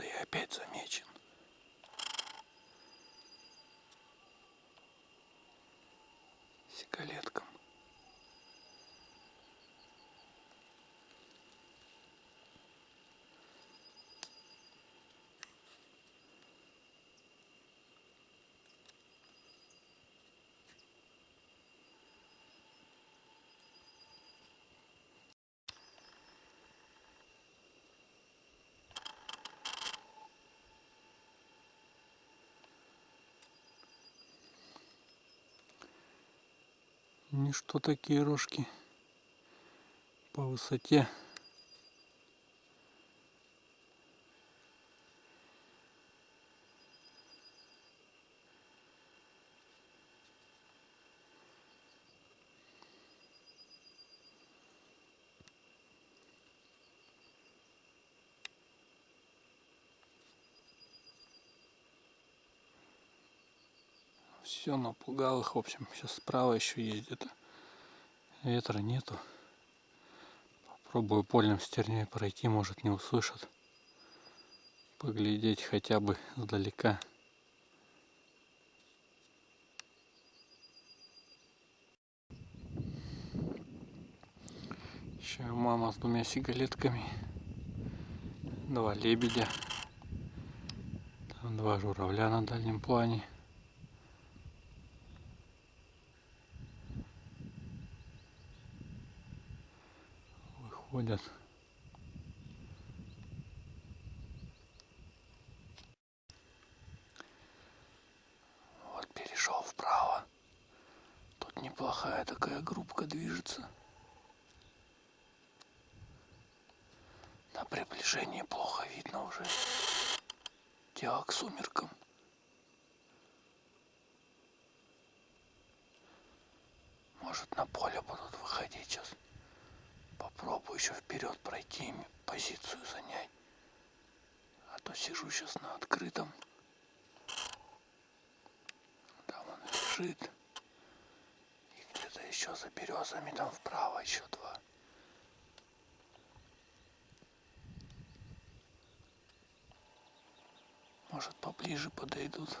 Я опять замечен. Ничто такие рожки по высоте. Все, напугал их. В общем, сейчас справа еще ездит. Ветра нету. Попробую польным стерней пройти, может не услышат. Поглядеть хотя бы сдалека. Еще мама с двумя сигалетками. Два лебедя. Там два журавля на дальнем плане. Ходят. Вот перешел вправо. Тут неплохая такая группка движется. На приближении плохо видно уже. Дело к сумеркам. Может на поле будут выходить сейчас. Попробую еще вперед пройти, позицию занять. А то сижу сейчас на открытом. Там он лежит. И где-то еще за березами, там вправо еще два. Может поближе подойдут.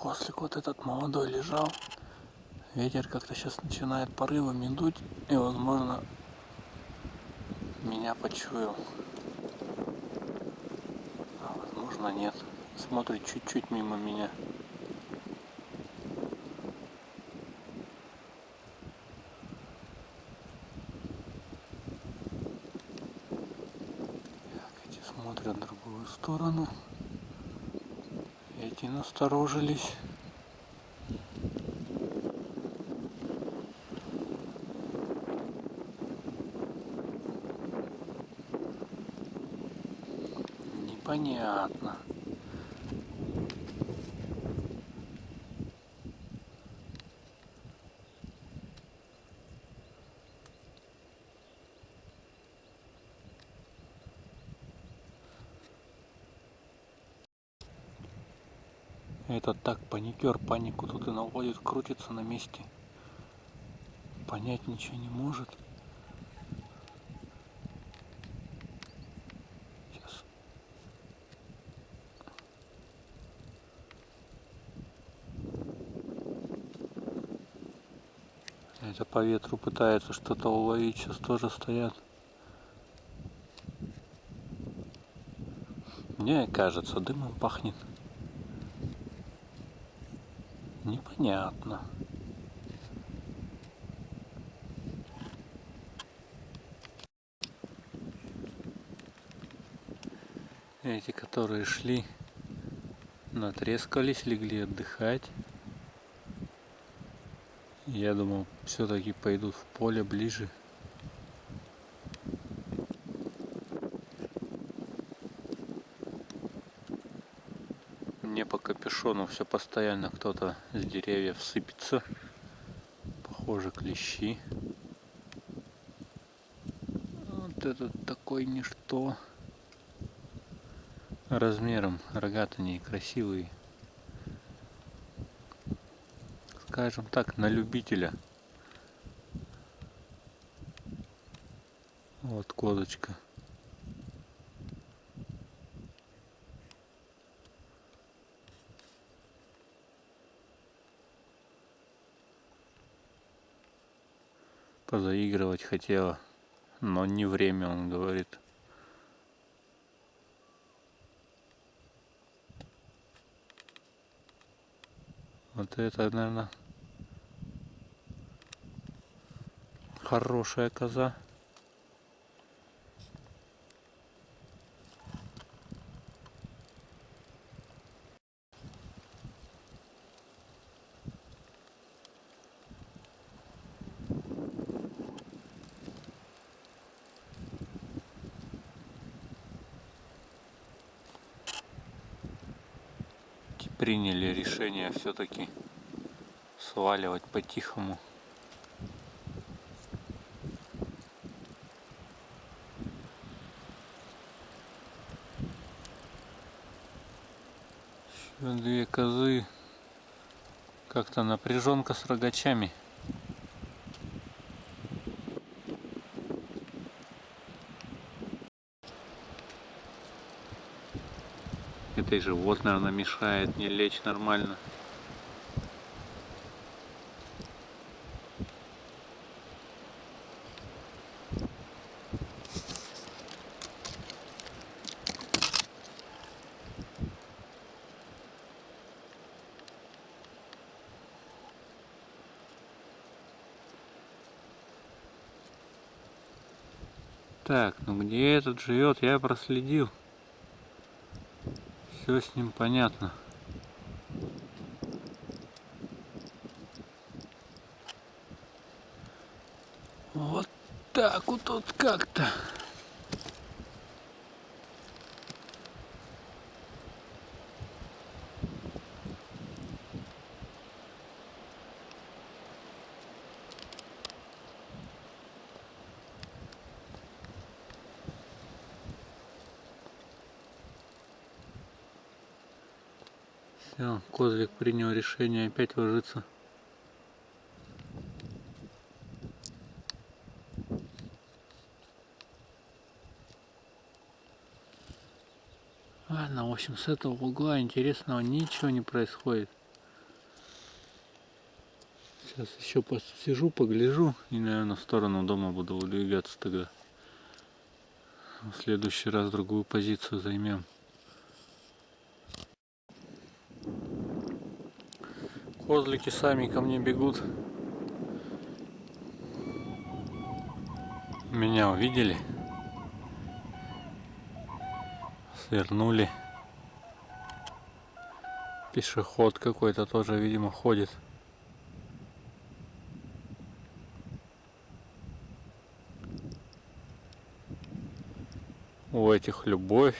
Кослик вот этот молодой лежал. Ветер как-то сейчас начинает порывами дуть. И возможно меня почуял. А возможно нет. Смотрит чуть-чуть мимо меня. Смотрят в другую сторону. Эти насторожились. Непонятно. Этот так паникер панику тут и наводит, крутится на месте. Понять ничего не может. Сейчас. Это по ветру пытается что-то уловить, сейчас тоже стоят. Мне кажется, дымом пахнет. Непонятно. Эти, которые шли, натрескались, легли отдыхать. Я думал, все-таки пойдут в поле ближе. Мне капюшону все постоянно кто-то с деревьев сыпется. Похоже, клещи. Вот этот такой ничто. размером рогатые красивые. Скажем так, на любителя. Вот козочка. Позаигрывать хотела, но не время, он говорит. Вот это, наверное, хорошая коза. Приняли решение все-таки сваливать по-тихому. Еще две козы. Как-то напряженка с рогачами. Это и живот, наверное, мешает не лечь нормально. Так, ну где этот живет, я проследил. Все с ним понятно. Вот так вот тут как-то. Все, козлик принял решение опять ложиться. Ладно, в общем, с этого угла интересного ничего не происходит. Сейчас еще посижу, погляжу и, наверное, в сторону дома буду выдвигаться тогда. В следующий раз другую позицию займем. Козлики сами ко мне бегут. Меня увидели. Свернули. Пешеход какой-то тоже, видимо, ходит. У этих любовь.